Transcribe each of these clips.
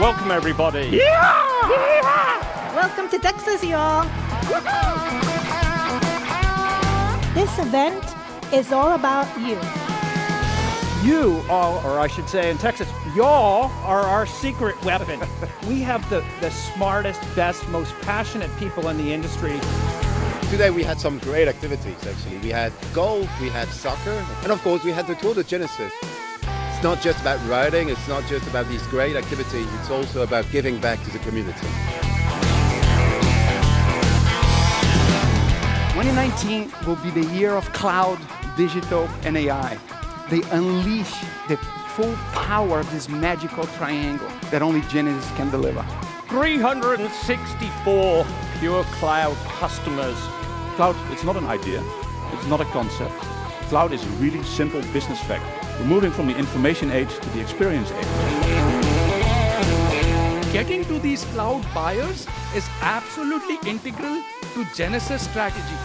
Welcome, everybody. Yeah! Welcome to Texas, y'all. This event is all about you. You all, or I should say in Texas, y'all are our secret weapon. we have the, the smartest, best, most passionate people in the industry. Today we had some great activities actually. We had golf, we had soccer, and of course we had the Tour de Genesys. It's not just about riding, it's not just about these great activities, it's also about giving back to the community. 2019 will be the year of cloud, digital, and AI. They unleash the full power of this magical triangle that only Genesys can deliver. 364 PureCloud customers. Cloud, it's not an idea, it's not a concept. Cloud is a really simple business fact. We're moving from the information age to the experience age. Getting to these cloud buyers is absolutely integral to Genesys strategy.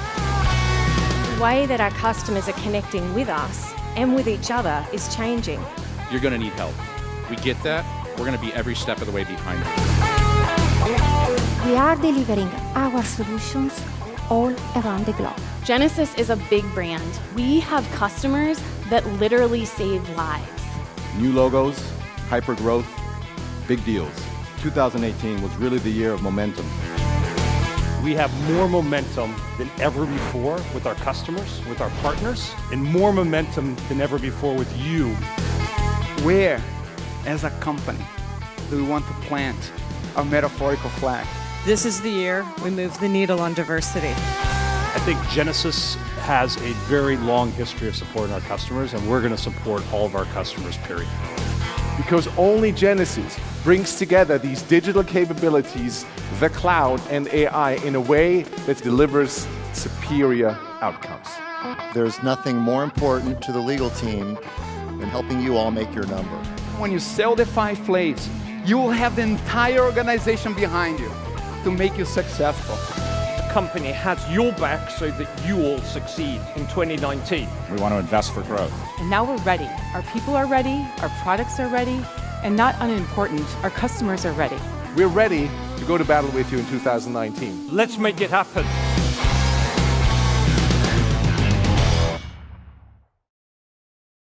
The way that our customers are connecting with us and with each other is changing. You're going to need help. We get that. We're going to be every step of the way behind you. We are delivering our solutions all around the globe. Genesys is a big brand. We have customers that literally save lives. New logos, hyper growth, big deals. 2018 was really the year of momentum. We have more momentum than ever before with our customers, with our partners, and more momentum than ever before with you. Where, as a company, do we want to plant our metaphorical flag? This is the year we move the needle on diversity. I think Genesys has a very long history of supporting our customers, and we're going to support all of our customers, period. Because only Genesys brings together these digital capabilities, the cloud and AI in a way that delivers superior outcomes. There's nothing more important to the legal team than helping you all make your number. When you sell the five plays, you will have the entire organization behind you to make you successful. The company has your back so that you all succeed in 2019. We want to invest for growth. And now we're ready. Our people are ready, our products are ready, and not unimportant, our customers are ready. We're ready to go to battle with you in 2019. Let's make it happen.